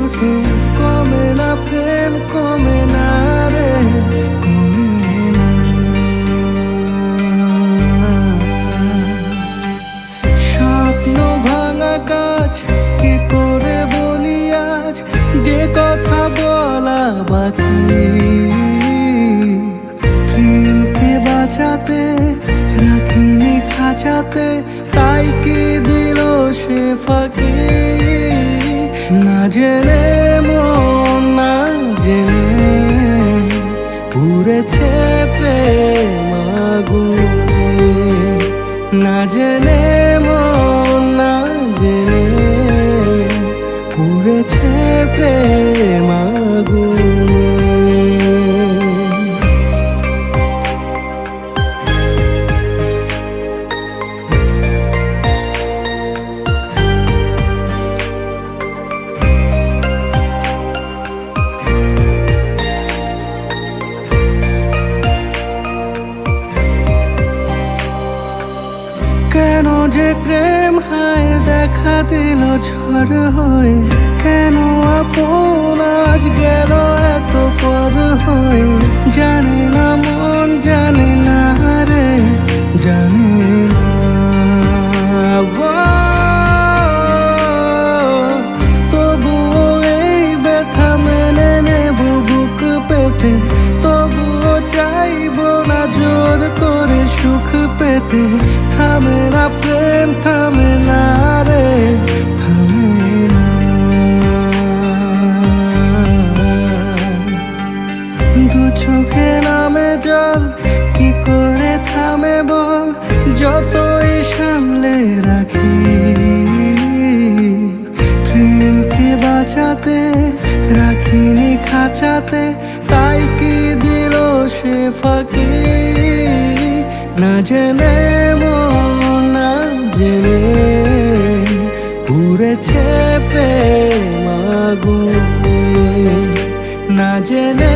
ওঠে কমে না প্রেম, কমে না রে স্বপ্ন কাজ করে যে কথা প্রেমকে বাঁচাতে, রাখিনি খাঁচাতে, তাই কি দিল সে ফাঁকি? জেনে মন না জেনে পুরেছে প্রেম আগুনে। না জেনে প্রেম হায় দেখা দিল ঝড় হয়ে। কেন আপন আজ গেল এত পর? চোখে নামে জল, কি করে থামে বল? যতই সামলে রাখি, প্রেমকে বাঁচাতে, রাখিনি খাঁচাতে, তাই কি দিল সে ফাঁকি? না জেনে না জেনে পুড়েছে প্রেম আগুনে। না জেনে